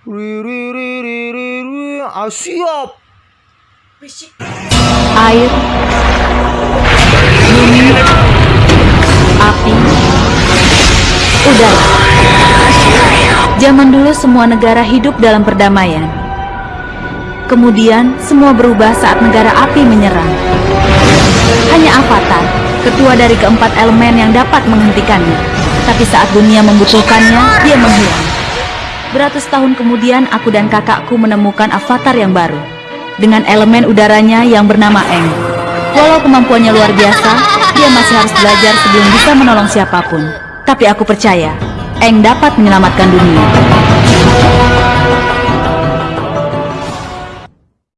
Riri riri riri. Ah, siap. air, bumi, api, udara. Zaman dulu semua negara hidup dalam perdamaian. Kemudian semua berubah saat negara api menyerang. Hanya Avatar, ketua dari keempat elemen yang dapat menghentikannya. Tapi saat dunia membutuhkannya, dia menghilang. Beratus tahun kemudian aku dan kakakku menemukan avatar yang baru dengan elemen udaranya yang bernama Eng. Walau kemampuannya luar biasa, dia masih harus belajar sebelum bisa menolong siapa pun. Tapi aku percaya, Eng dapat menyelamatkan dunia.